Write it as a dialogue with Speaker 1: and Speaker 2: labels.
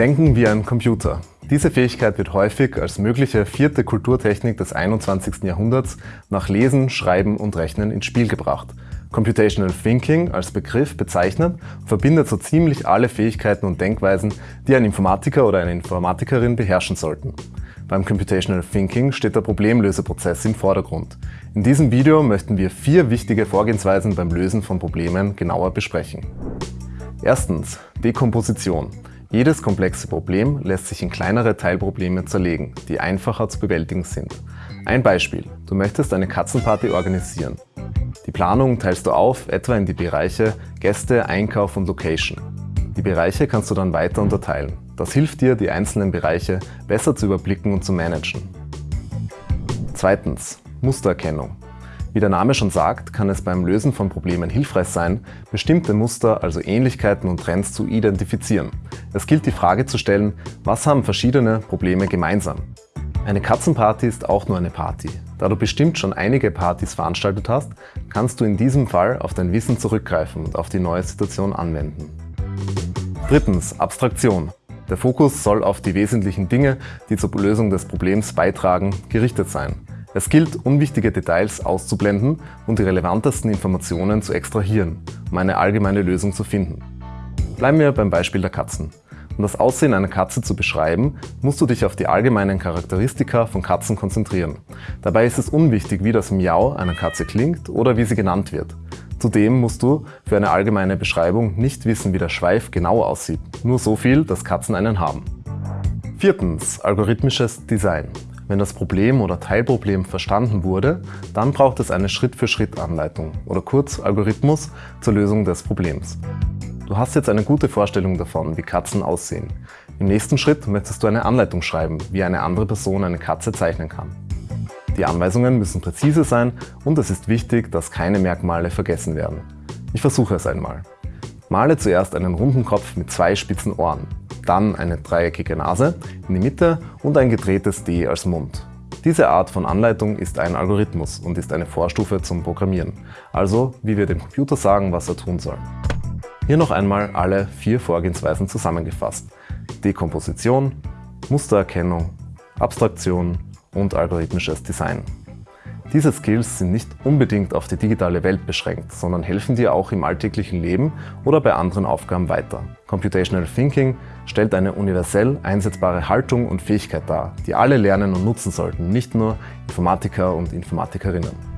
Speaker 1: Denken wie ein Computer. Diese Fähigkeit wird häufig als mögliche vierte Kulturtechnik des 21. Jahrhunderts nach Lesen, Schreiben und Rechnen ins Spiel gebracht. Computational Thinking als Begriff bezeichnet verbindet so ziemlich alle Fähigkeiten und Denkweisen, die ein Informatiker oder eine Informatikerin beherrschen sollten. Beim Computational Thinking steht der Problemlöseprozess im Vordergrund. In diesem Video möchten wir vier wichtige Vorgehensweisen beim Lösen von Problemen genauer besprechen. Erstens Dekomposition. Jedes komplexe Problem lässt sich in kleinere Teilprobleme zerlegen, die einfacher zu bewältigen sind. Ein Beispiel. Du möchtest eine Katzenparty organisieren. Die Planung teilst du auf, etwa in die Bereiche Gäste, Einkauf und Location. Die Bereiche kannst du dann weiter unterteilen. Das hilft dir, die einzelnen Bereiche besser zu überblicken und zu managen. Zweitens. Mustererkennung. Wie der Name schon sagt, kann es beim Lösen von Problemen hilfreich sein, bestimmte Muster, also Ähnlichkeiten und Trends zu identifizieren. Es gilt die Frage zu stellen, was haben verschiedene Probleme gemeinsam? Eine Katzenparty ist auch nur eine Party. Da du bestimmt schon einige Partys veranstaltet hast, kannst du in diesem Fall auf dein Wissen zurückgreifen und auf die neue Situation anwenden. Drittens. Abstraktion. Der Fokus soll auf die wesentlichen Dinge, die zur Lösung des Problems beitragen, gerichtet sein. Es gilt, unwichtige Details auszublenden und die relevantesten Informationen zu extrahieren, um eine allgemeine Lösung zu finden. Bleiben wir beim Beispiel der Katzen. Um das Aussehen einer Katze zu beschreiben, musst du dich auf die allgemeinen Charakteristika von Katzen konzentrieren. Dabei ist es unwichtig, wie das Miau einer Katze klingt oder wie sie genannt wird. Zudem musst du für eine allgemeine Beschreibung nicht wissen, wie der Schweif genau aussieht. Nur so viel, dass Katzen einen haben. Viertens. Algorithmisches Design. Wenn das Problem oder Teilproblem verstanden wurde, dann braucht es eine Schritt-für-Schritt-Anleitung oder kurz Algorithmus zur Lösung des Problems. Du hast jetzt eine gute Vorstellung davon, wie Katzen aussehen. Im nächsten Schritt möchtest du eine Anleitung schreiben, wie eine andere Person eine Katze zeichnen kann. Die Anweisungen müssen präzise sein und es ist wichtig, dass keine Merkmale vergessen werden. Ich versuche es einmal. Male zuerst einen runden Kopf mit zwei spitzen Ohren dann eine dreieckige Nase in die Mitte und ein gedrehtes D als Mund. Diese Art von Anleitung ist ein Algorithmus und ist eine Vorstufe zum Programmieren, also wie wir dem Computer sagen, was er tun soll. Hier noch einmal alle vier Vorgehensweisen zusammengefasst. Dekomposition, Mustererkennung, Abstraktion und algorithmisches Design. Diese Skills sind nicht unbedingt auf die digitale Welt beschränkt, sondern helfen dir auch im alltäglichen Leben oder bei anderen Aufgaben weiter. Computational Thinking stellt eine universell einsetzbare Haltung und Fähigkeit dar, die alle lernen und nutzen sollten, nicht nur Informatiker und Informatikerinnen.